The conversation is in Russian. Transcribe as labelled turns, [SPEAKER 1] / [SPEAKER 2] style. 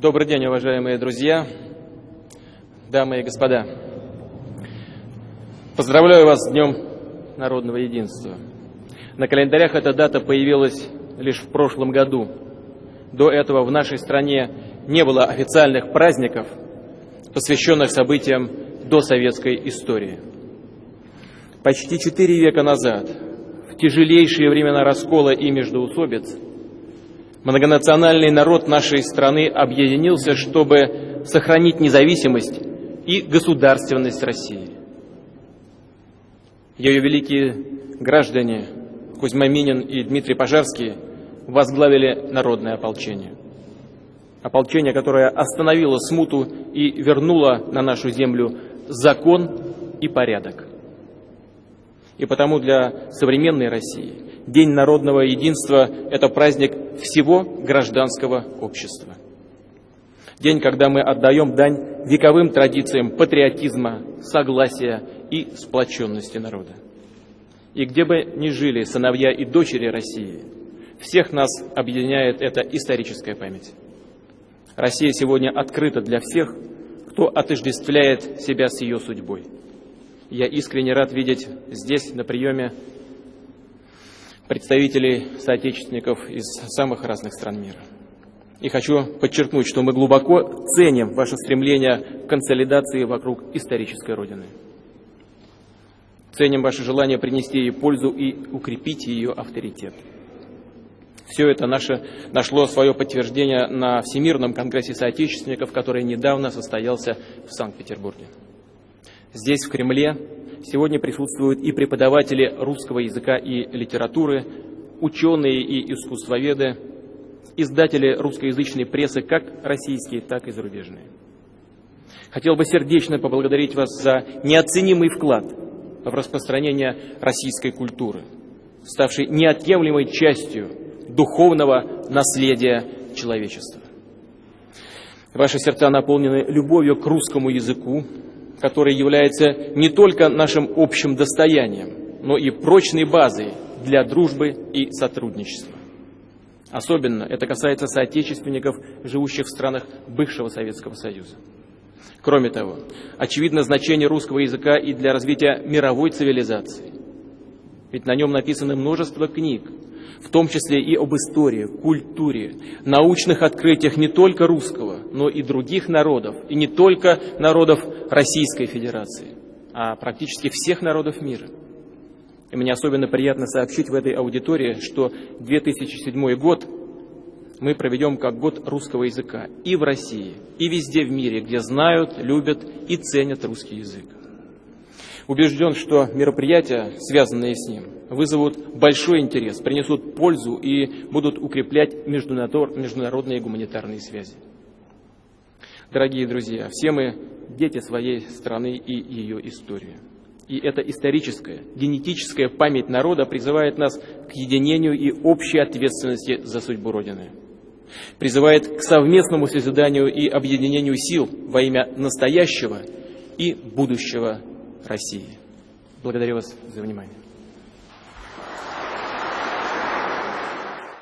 [SPEAKER 1] Добрый день, уважаемые друзья, дамы и господа. Поздравляю вас с Днем народного единства. На календарях эта дата появилась лишь в прошлом году. До этого в нашей стране не было официальных праздников, посвященных событиям досоветской истории. Почти четыре века назад, в тяжелейшие времена раскола и междоусобиц, многонациональный народ нашей страны объединился, чтобы сохранить независимость и государственность России. Ее великие граждане Кузьма Минин и Дмитрий Пожарский возглавили народное ополчение. Ополчение, которое остановило смуту и вернуло на нашу землю закон и порядок. И потому для современной России День народного единства – это праздник всего гражданского общества. День, когда мы отдаем дань вековым традициям патриотизма, согласия и сплоченности народа. И где бы ни жили сыновья и дочери России, всех нас объединяет эта историческая память. Россия сегодня открыта для всех, кто отождествляет себя с ее судьбой. Я искренне рад видеть здесь, на приеме, представителей соотечественников из самых разных стран мира. И хочу подчеркнуть, что мы глубоко ценим ваше стремление к консолидации вокруг исторической Родины. Ценим ваше желание принести ей пользу и укрепить ее авторитет. Все это наше, нашло свое подтверждение на Всемирном конгрессе соотечественников, который недавно состоялся в Санкт-Петербурге. Здесь, в Кремле, сегодня присутствуют и преподаватели русского языка и литературы, ученые и искусствоведы, издатели русскоязычной прессы, как российские, так и зарубежные. Хотел бы сердечно поблагодарить вас за неоценимый вклад в распространение российской культуры, ставшей неотъемлемой частью духовного наследия человечества. Ваши сердца наполнены любовью к русскому языку, который является не только нашим общим достоянием, но и прочной базой для дружбы и сотрудничества. Особенно это касается соотечественников, живущих в странах бывшего Советского Союза. Кроме того, очевидно значение русского языка и для развития мировой цивилизации. Ведь на нем написано множество книг, в том числе и об истории, культуре, научных открытиях не только русского, но и других народов, и не только народов Российской Федерации, а практически всех народов мира. И мне особенно приятно сообщить в этой аудитории, что 2007 год мы проведем как год русского языка и в России, и везде в мире, где знают, любят и ценят русский язык. Убежден, что мероприятия, связанные с ним, вызовут большой интерес, принесут пользу и будут укреплять международные гуманитарные связи. Дорогие друзья, все мы дети своей страны и ее истории. И эта историческая, генетическая память народа призывает нас к единению и общей ответственности за судьбу Родины. Призывает к совместному созиданию и объединению сил во имя настоящего и будущего России. Благодарю вас за внимание.